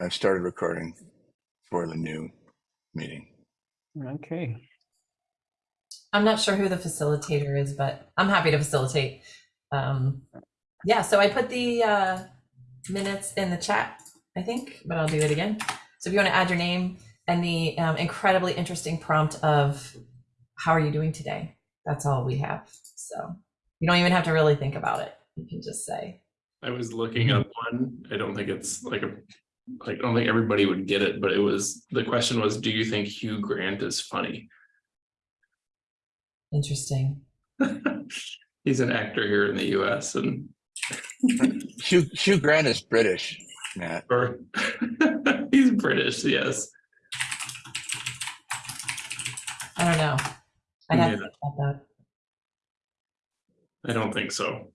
I've started recording for the new meeting. Okay. I'm not sure who the facilitator is, but I'm happy to facilitate. Um, yeah, so I put the uh, minutes in the chat, I think, but I'll do it again. So if you want to add your name and the um, incredibly interesting prompt of how are you doing today? That's all we have. So you don't even have to really think about it. You can just say, I was looking up one. I don't think it's like a, like, I don't think everybody would get it, but it was, the question was, do you think Hugh Grant is funny? interesting. He's an actor here in the US and, Hugh, Hugh Grant is British, Matt. or he's British, yes. I don't know. I'd have to Yeah. think about I don't think so.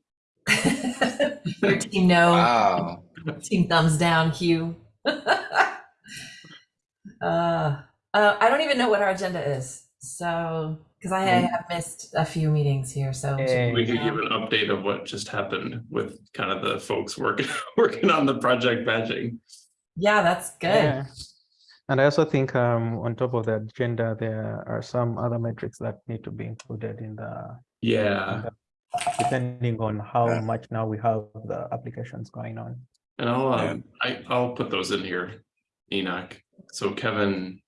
that. Your team no. Wow. Team thumbs down, Hugh. uh, uh, I don't even know what our agenda is. So, because I have missed a few meetings here. So, Eh, We could give an update of what just happened with kind of the folks working, working on the project badging. yeah, that's good. yeah. And I also think um, on top of the agenda, there are some other metrics that need to be included in the, Yeah, depending on how much now we have the applications going on. And I'll, Yeah. um, I, I'll put those in here, Enoch. So Kevin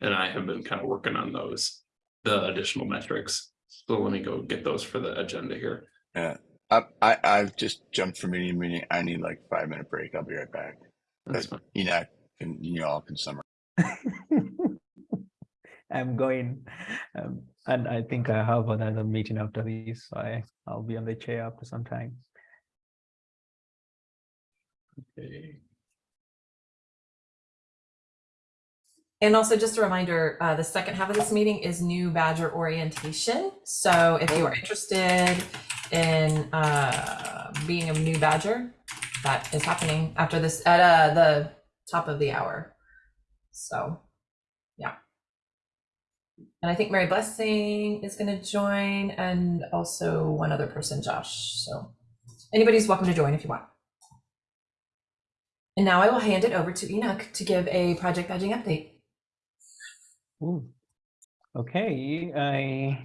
and I have been kind of working on those, the additional metrics. So let me go get those for the agenda here. I, I, I've just jumped from meeting to meeting. I need like five minute break. I'll be right back. That's fine. Enoch, and you all can summarize. I'm going, um, and I think I have another meeting after this, so I, I'll be on the chair after some time. Okay. And also, just a reminder uh, the second half of this meeting is new Badger orientation. So, if you are interested in uh, being a new Badger, that is happening after this at uh, the top of the hour. So, yeah. And I think Mary Blessing is going to join, and also one other person, Josh. So, anybody's welcome to join if you want. And now I will hand it over to Enoch to give a project badging update. Ooh. Okay, I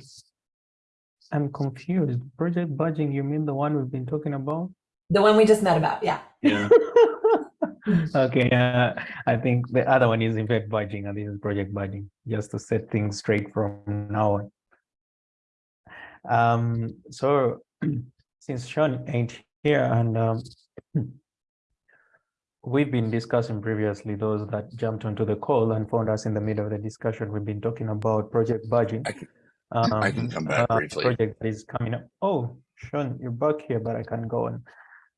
am confused. Project badging, you mean the one we've been talking about? The one we just met about, yeah. Yeah, Okay, uh, I think the other one is event badging and this is project badging, just to set things straight from now on. Um, so since Sean ain't here and um, we've been discussing previously, those that jumped onto the call and found us in the middle of the discussion, we've been talking about project badging. I can- I can Um, come back uh, briefly. Project that is coming up. Oh, Sean, you're back here, but I can go on.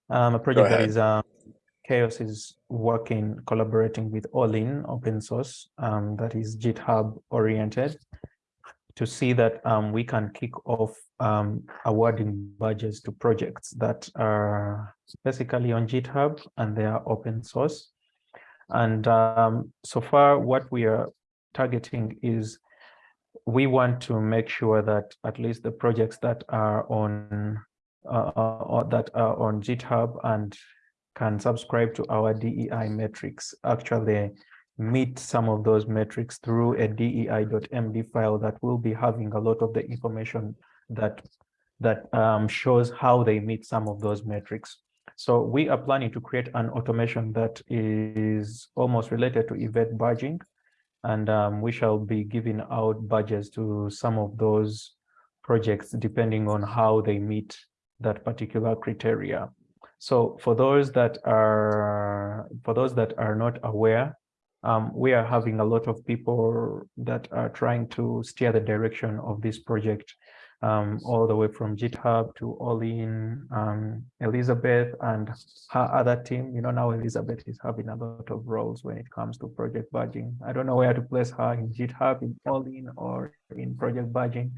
Um, a project that is um, CHAOSS is working, collaborating with All In open source um, that is GitHub oriented to see that um, we can kick off um, awarding badges to projects that are basically on GitHub and they are open source. And um, so far, what we are targeting is we want to make sure that at least the projects that are on uh, uh, that are on GitHub and can subscribe to our DEI metrics actually meet some of those metrics through a DEI.md file that will be having a lot of the information that that um, shows how they meet some of those metrics. So we are planning to create an automation that is almost related to event badging and um, we shall be giving out badges to some of those projects depending on how they meet that particular criteria. So for those that are for those that are not aware, um, we are having a lot of people that are trying to steer the direction of this project um, all the way from GitHub to All In, um, Elizabeth and her other team. You know, now Elizabeth is having a lot of roles when it comes to project badging. I don't know where to place her in GitHub, in All In or in project badging,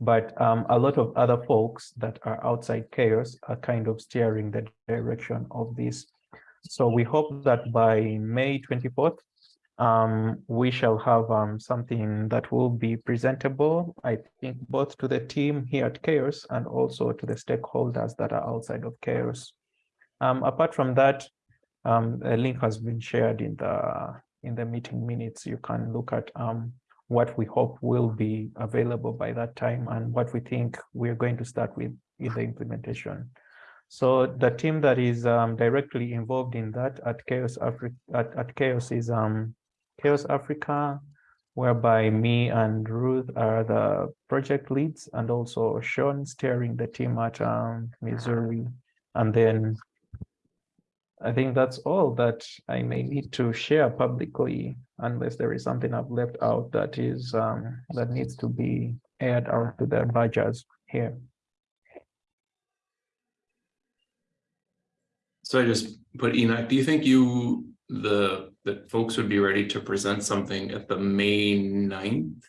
but um, a lot of other folks that are outside CHAOSS are kind of steering the direction of this. So we hope that by May 24th, um, we shall have um, something that will be presentable, I think, both to the team here at CHAOSS and also to the stakeholders that are outside of CHAOSS. Um, apart from that, Um, a link has been shared in the in the meeting minutes. You can look at um what we hope will be available by that time and what we think we're going to start with in the implementation. So the team that is um, directly involved in that at CHAOSS Africa at, at CHAOSS is um, CHAOSS Africa, whereby me and Ruth are the project leads and also Sean steering the team at um, Missouri. And then I think that's all that I may need to share publicly unless there is something I've left out that is um, that needs to be aired out to the badgers here. So I just put Enoch, do you think you, the, that folks would be ready to present something at the May 9th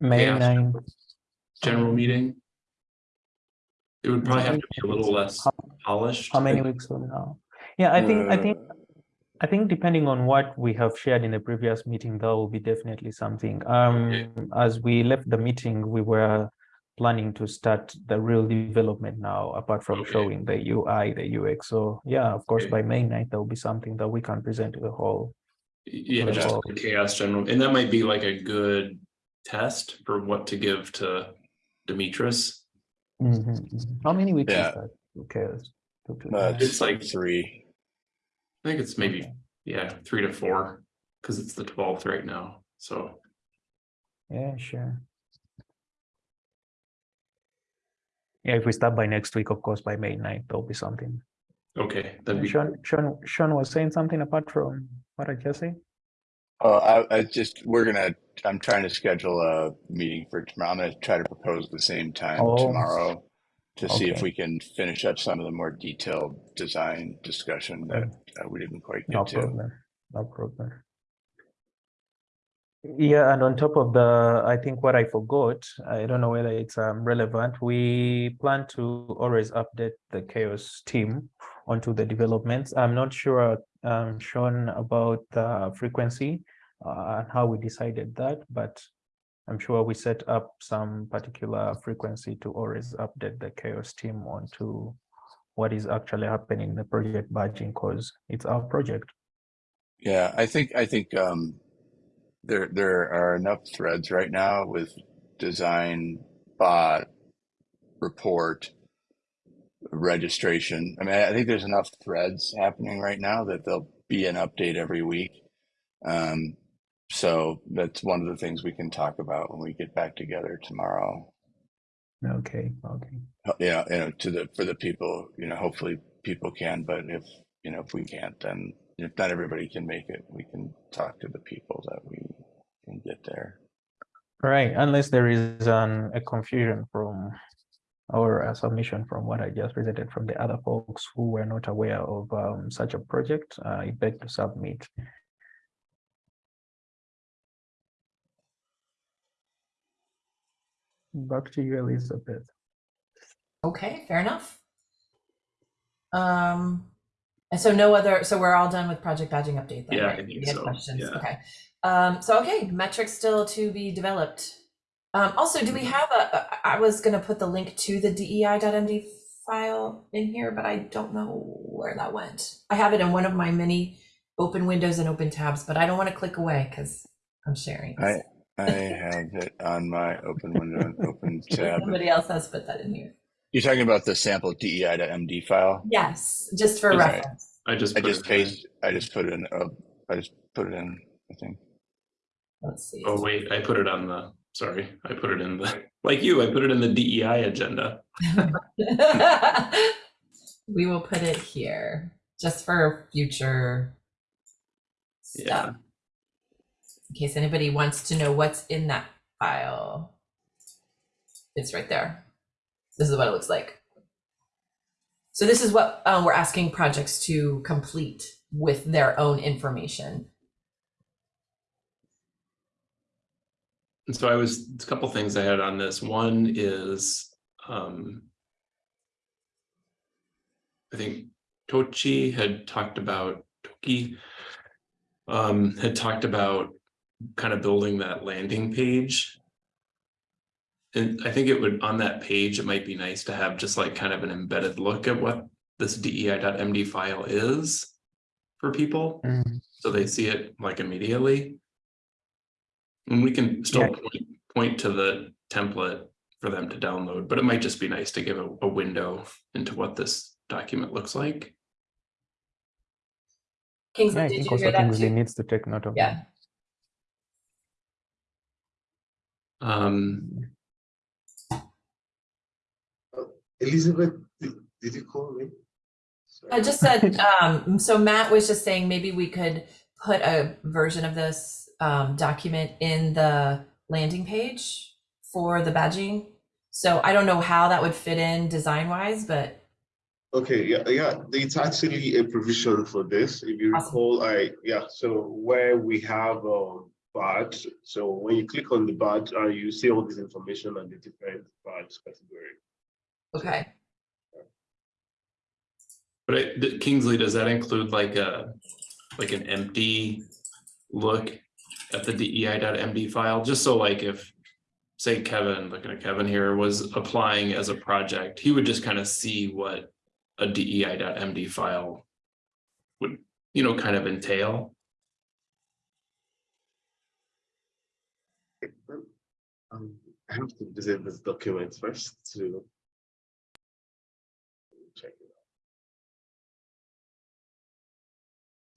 May Yeah. 9, general Um, meeting? It would probably have to be a little less How- polished. how many weeks from now? Yeah, I think, I think, I think depending on what we have shared in the previous meeting, that will be definitely something. Um, as we left the meeting, we were planning to start the real development now, apart from Okay. showing the UI, the UX. So yeah, of course, Okay. by May 9th, there will be something that we can present to the whole. Yeah, Well, just well- the CHAOSS general, and that might be like a good test for what to give to Demetrius. Mhm, mhm. How many weeks is Yeah. that? Who cares? Two to Uh, nine. It's like- three. I think it's maybe, Okay. yeah, three to four, because it's the twelfth right now, so. Yeah, sure. Yeah, if we start by next week, of course, by May 9th, there'll be something. Okay, that'd be, Sean, Sean, Sean was saying something apart from what I just said. Oh, I, I just, we're gonna, I'm trying to schedule a meeting for tomorrow. I'm gonna try to propose the same time Oh. tomorrow to see if we can finish up some of the more detailed design discussion that uh, we didn't quite No get to. problem, no problem. Yeah, and on top of the, I think what I forgot, I don't know whether it's um, relevant. We plan to always update the CHAOSS team onto the developments. I'm not sure, um, Sean, about the frequency uh, and how we decided that, but I'm sure we set up some particular frequency to always update the CHAOSS team onto what is actually happening in the project badging because it's our project. Yeah, I think, I think, um, there, there are enough threads right now with design, bot, report, registration. I mean, I think there's enough threads happening right now that there'll be an update every week. Um, so that's one of the things we can talk about when we get back together tomorrow. Okay, okay. Yeah, you know, to the, for the people, you know, hopefully people can, but if, you know, if we can't, then if not everybody can make it, we can talk to the people that we can get there. Right, unless there is an, a confusion from or a submission from what I just presented from the other folks who were not aware of um, such a project, I beg to submit. Back to you, Elizabeth. Okay, fair enough. Um, and so no other, so we're all done with project badging update then, Yeah, I right? think We had so, Questions, yeah. okay. Um, so, okay, metrics still to be developed. Um, also, do we Mm-hmm. have a, a- I was gonna put the link to the DEI.md file in here, but I don't know where that went. I have it in one of my many open windows and open tabs, but I don't want to click away because I'm sharing. I, I have it on my open window and open tab. Somebody else has put that in here. You're talking about the sample DEI to MD file? Yes, just for Okay. reference. I just. I just it paste, I just put it in, uh, I just put it in, I think. Let's see. Oh, wait, I put it on the, sorry, I put it in the, like you, I put it in the DEI agenda. we will put it here just for future Yeah. stuff. In case anybody wants to know what's in that file. It's right there. This is what it looks like. So this is what uh, we're asking projects to complete with their own information. And so I was, a couple things I had on this. One is, um, I think Tochi had talked about, Toki, um, had talked about kind of building that landing page. And I think it would, on that page, it might be nice to have just like kind of an embedded look at what this DEI.md file is. for people, Mm, so they see it like immediately. And we can still Yeah. point, point to the template for them to download, but it might just be nice to give a, a window into what this document looks like. Yeah, Kingsley, I think also Kingsley too? needs to take note of Yeah. Um, Elizabeth, did, did you call me? Sorry. I just said, um, so Matt was just saying maybe we could put a version of this um, document in the landing page for the badging. So I don't know how that would fit in design wise, but Okay, yeah, yeah, it's actually a provision for this. If you Awesome. recall, I, yeah, so where we have a badge, so when you click on the badge, uh, you see all this information on the different badge category. Okay. but it, the- Kingsley, does that include like a, like an empty look at the DEI.md file, just so like if, say Kevin, looking at Kevin here, was applying as a project, he would just kind of see what a DEI.md file would, you know, kind of entail. Um, I have to visit this document first to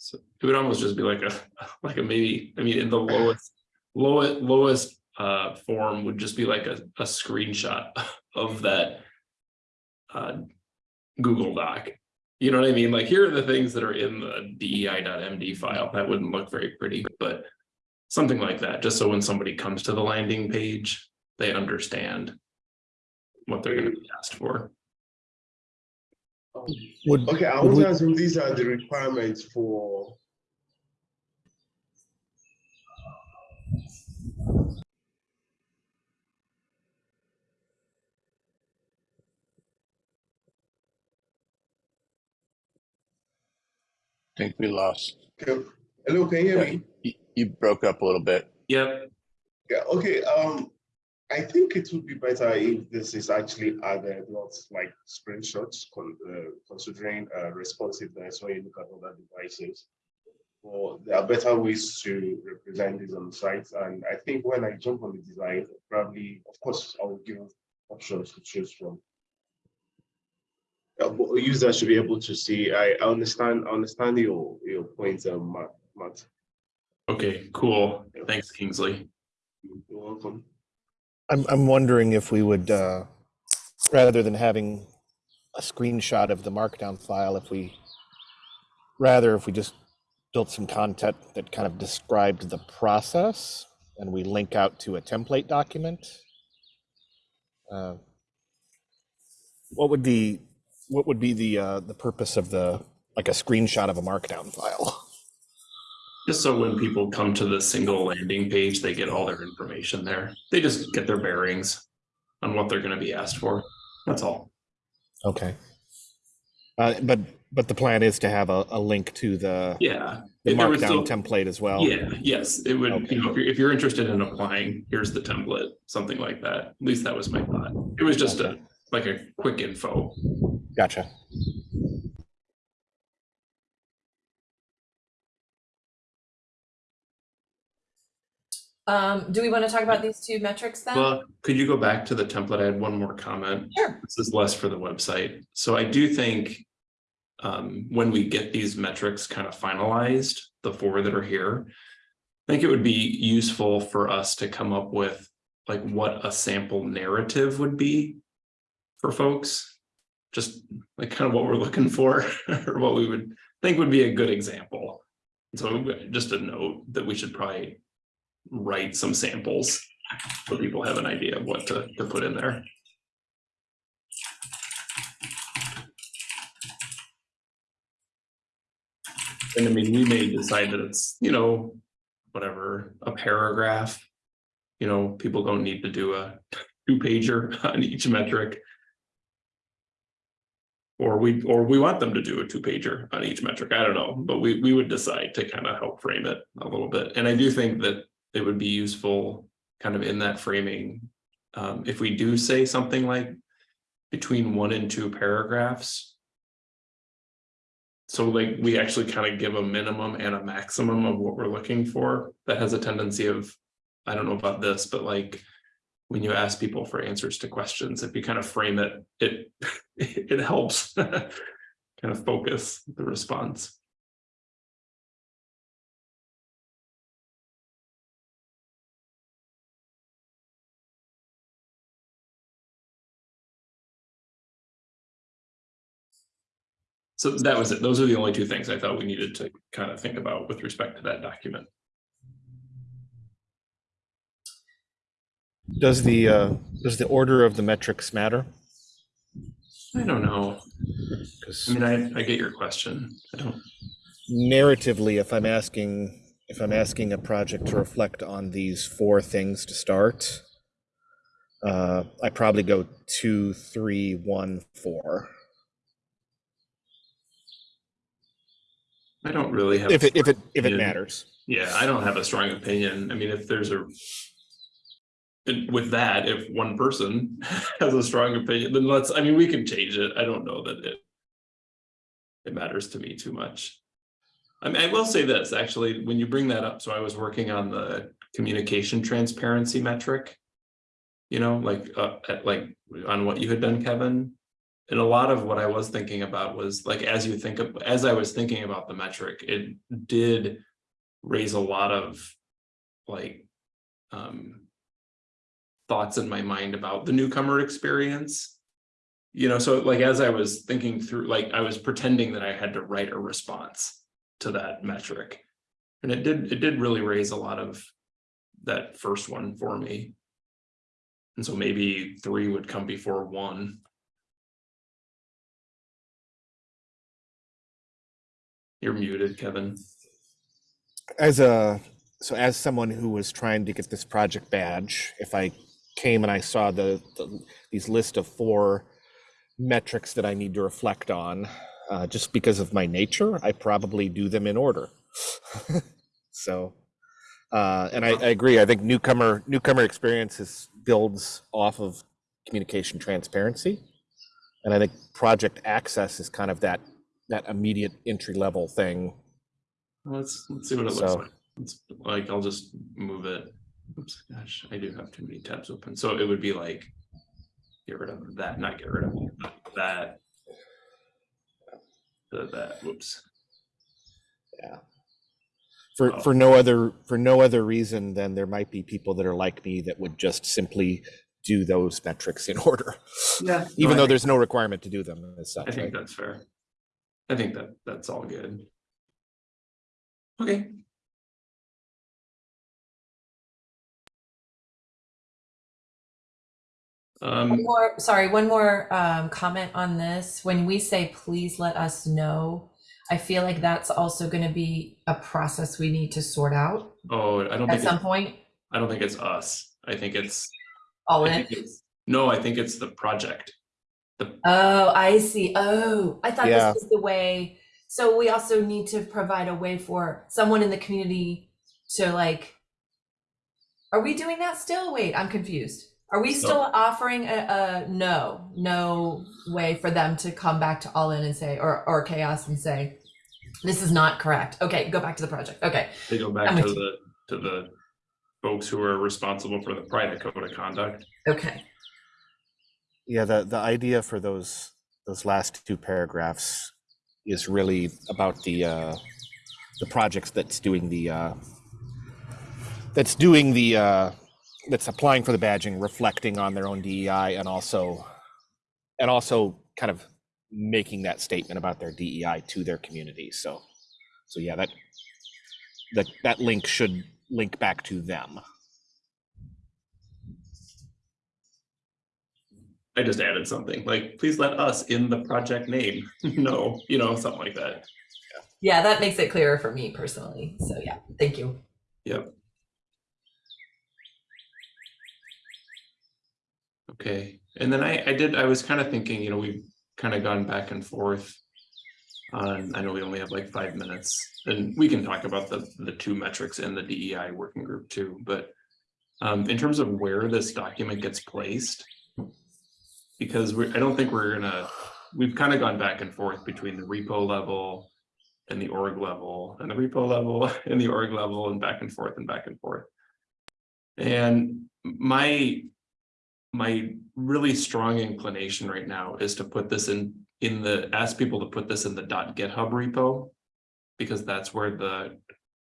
So it would almost just be like a, like a maybe, I mean, in the lowest, lowest, lowest uh form would just be like a, a screenshot of that. Uh, Google Doc. You know what I mean? Like, here are the things that are in the DEI.md file. That wouldn't look very pretty, but. Something like that, just so when somebody comes to the landing page, they understand. What they're gonna be asked for. Would, Okay, I Would want we- to assume these are the requirements for. I think we lost. Okay, Hello, can you hear me? You, you broke up a little bit. Yep, Yeah, okay, um, I think it would be better if this is actually added, not like screenshots, con- uh, considering uh, responsiveness when you look at other devices. Well, there are better ways to represent this on the site, and I think when I jump on the design, probably, of course, I will give options to choose from. Uh, but a should be able to see, I I understand, I understand your, your points, um, Matt, Matt, okay, cool. Thanks, Kingsley. you're welcome. I'm, I'm wondering if we would, uh, rather than having a screenshot of the markdown file, if we, rather if we just built some content that kind of described the process and we link out to a template document. uh, What would the, what would be the, uh, the purpose of the, like a screenshot of a markdown file? Just so when people come to the single landing page, they get all their information there. They just get their bearings on what they're gonna be asked for. That's all. Okay. Uh, but, but the plan is to have a, a link to the, Yeah. the markdown still- template as well? Yeah, yes, it would, Okay. you know, if you're, if you're interested in applying, here's the template, something like that. At least that was my thought. It was just a, like a quick info. Gotcha. Um, do we want to talk about these two metrics then? Well, could you go back to the template? I had one more comment. Sure. This is less for the website. So I do think um, when we get these metrics kind of finalized, the four that are here, I think it would be useful for us to come up with like what a sample narrative would be for folks. Just like kind of what we're looking for or what we would think would be a good example. So just a note that we should probably write some samples so people have an idea of what to, to put in there. And I mean, we may decide that it's, you know, whatever, a paragraph. You know, people don't need to do a two pager on each metric. Or we, or we want them to do a two pager on each metric. I don't know, but we, we would decide to kind of help frame it a little bit. And I do think that it would be useful kind of in that framing. Um, if we do say something like between one and two paragraphs. so like we actually kind of give a minimum and a maximum of what we're looking for. That has a tendency of, I don't know about this, but like when you ask people for answers to questions, if you kind of frame it, it it helps kind of focus the response. So that was it. Those are the only two things I thought we needed to kind of think about with respect to that document. Does the, uh, does the order of the metrics matter? I don't know. I mean, I, I get your question. I don't, narratively, if I'm asking, if I'm asking a project to reflect on these four things to start, uh, I probably go two, three, one, four. I don't really have. If it, if it, if it matters. Yeah, I don't have a strong opinion. I mean, if there's a. And with that, if one person has a strong opinion, then let's, I mean, we can change it. I don't know that it. It matters to me too much. I mean, I will say this, actually, when you bring that up, so I was working on the communication transparency metric. You know, like, uh, at- like on what you had done, Kevin. And a lot of what I was thinking about was like, as you think of, as I was thinking about the metric, it did raise a lot of like um thoughts in my mind about the newcomer experience. You know, so like as I was thinking through, like I was pretending that I had to write a response to that metric. And it did, it did really raise a lot of that first one for me. And so maybe three would come before one. You're muted, Kevin. As a, so as someone who was trying to get this project badge, if I came and I saw the, the these list of four metrics that I need to reflect on, uh, just because of my nature, I probably do them in order. so, uh, and I, I agree. I think newcomer newcomer experiences builds off of communication transparency, and I think project access is kind of that that immediate entry level thing. Let's, let's see what it looks like. It's like, I'll just move it. Oops, gosh, I do have too many tabs open. So it would be like. Get rid of that, not get rid of that. The, that, whoops. Yeah. For Oh. for no other for no other reason than there might be people that are like me that would just simply do those metrics in order Yeah. even though there's no requirement to do them as I think right? that's fair. I think that, that's all good. Okay. One Um, more, sorry, one more um, comment on this. When we say, please let us know, I feel like that's also going to be a process we need to sort out oh, I don't at think, some it's- point. I don't think it's us. I think it's, All I in. it's, no, I think it's the project. Oh, I see. Oh, I thought Yeah. this was the way. So we also need to provide a way for someone in the community to like. Are we doing that still? Wait, I'm confused. Are we still offering a, a no, no way for them to come back to all in and say, or or CHAOSS and say, this is not correct. Okay, go back to the project. Okay, They go back I'm to the, to the folks who are responsible for the private code of conduct. okay. Yeah the the idea for those those last two paragraphs is really about the uh the projects that's doing the uh that's doing the uh that's applying for the badging reflecting on their own dei and also and also kind of making that statement about their dei to their community. So so yeah that that that link should link back to them I just added something like, please let us in the project name. No, you know, something like that. Yeah, that makes it clearer for me personally. So yeah, thank you. Yep. Okay, and then I, I did, I was kind of thinking, you know, we've kind of gone back and forth. On, I know we only have like five minutes, and we can talk about the, the two metrics in the DEI working group too, but. Um, in terms of where this document gets placed. Because we, I don't think we're gonna, we've kind of gone back and forth between the repo level. and the org level and the repo level and the org level and back and forth and back and forth. And my my really strong inclination right now is to put this in in the ask people to put this in the .github repo because that's where the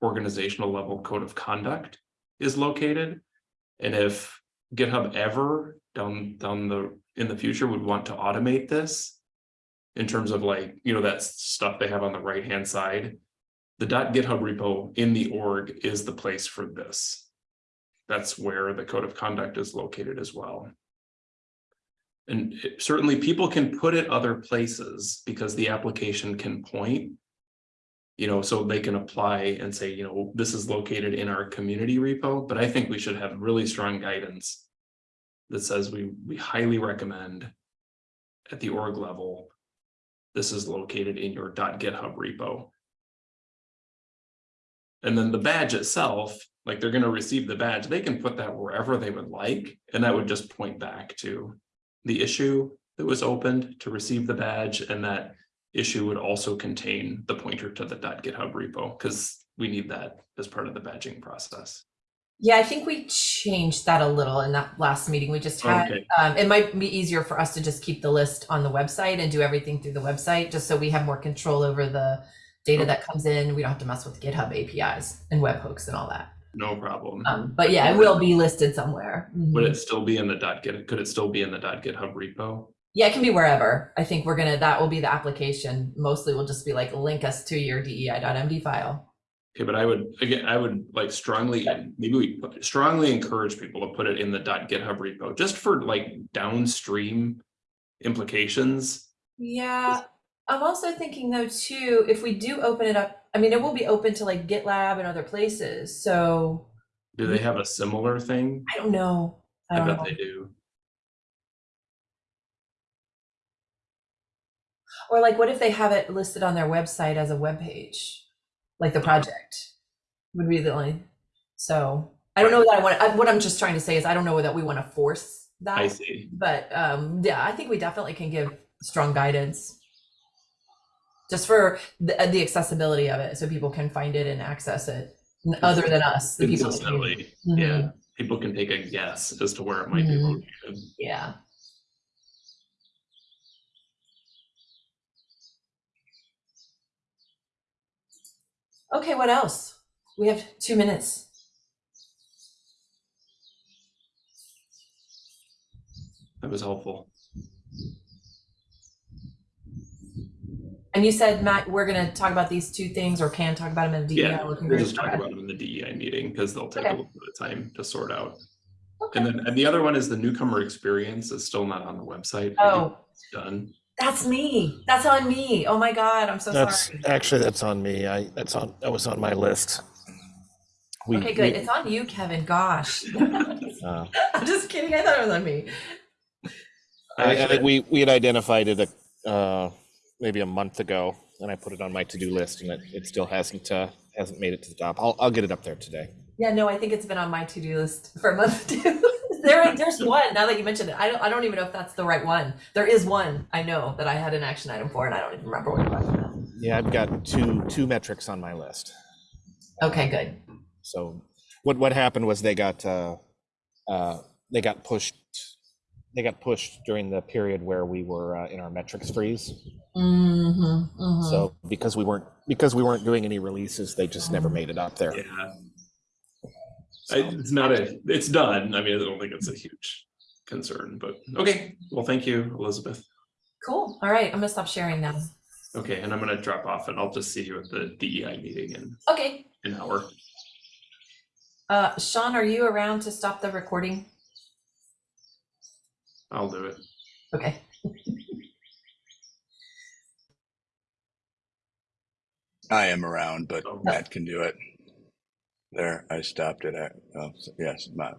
organizational level code of conduct is located. And if GitHub ever down down the in the future would want to automate this in terms of like, you know, that stuff they have on the right hand side, the .github repo in the org is the place for this. That's where the code of conduct is located as well. And it- certainly people can put it other places because the application can point. You know, so they can apply and say, you know, this is located in our community repo, but I think we should have really strong guidance. That says we, we highly recommend. At the org level. This is located in your .github repo. And then the badge itself, like they're gonna receive the badge, they can put that wherever they would like, and that would just point back to. The issue that was opened to receive the badge, and that issue would also contain the pointer to the .github repo, because we need that as part of the badging process. Yeah, I think we changed that a little in that last meeting we just had. Okay. Um, it might be easier for us to just keep the list on the website and do everything through the website, just so we have more control over the data that comes in. We don't have to mess with GitHub APIs and webhooks and all that. No problem. Um, but yeah, it will be listed somewhere. Would Mhm. it still be in the .git, could it still be in the .github repo? Yeah, it can be wherever. I think we're gonna, that will be the application. Mostly will just be like, link us to your DEI.md file. Okay, but I would, again, I would like strongly, maybe we put- strongly encourage people to put it in the .github repo, just for like downstream implications. Yeah, I'm also thinking though too, if we do open it up, I mean, it will be open to like GitLab and other places. So Do they have a similar thing? I don't know. I I don't bet know. they do. Or like, what if they have it listed on their website as a web page, like the project would be the only. So I don't know that I want. I, what I'm just trying to say is I don't know that we want to force that. I see. But um, yeah, I think we definitely can give strong guidance. Just for the, the accessibility of it, so people can find it and access it, other than us, the people. in the community. Consistently, yeah, Mhm. people can take a guess as to where it might be Mhm. located. Yeah. Okay, what else? We have two minutes. That was helpful. And you said, Matt, we're gonna talk about these two things or can talk about them in the DEI. Yeah, we'll just talk about them in the DEI meeting because they'll take a little bit of time to sort out. Okay. And then, and the other one is the newcomer experience is still not on the website. Oh, It's done. That's me. That's on me. Oh my God, I'm so That's sorry. actually that's on me. I that's on that was on my list. We, Okay, good. we, It's on you, Kevin. Gosh. uh, I'm just kidding. I thought it was on me. I, I think we we had identified it a, uh, maybe a month ago, and I put it on my to do list, and it, it still hasn't uh, hasn't made it to the top. I'll I'll get it up there today. Yeah, no, I think it's been on my to-do list for a month too. There, there's one. Now that you mentioned it, I don't, I don't even know if that's the right one. There is one I know that I had an action item for, and I don't even remember what it was. Yeah, I've got two two metrics on my list. Okay, good. So what what happened was they got uh, uh, they got pushed they got pushed during the period where we were uh, in our metrics freeze. Mm-hmm, mm-hmm. So because we weren't because we weren't doing any releases, they just never made it up there. Yeah, So- it's not a, it's done. I mean, I don't think it's a huge concern, but okay. Well, thank you, Elizabeth. cool. All right, I'm gonna stop sharing now. Okay, and I'm gonna drop off and I'll just see you at the DEI meeting in Okay. an hour. Uh, Sean, are you around to stop the recording? I'll do it. Okay. I am around, but Oh. Matt can do it. There, I stopped it at, oh, yes, Matt,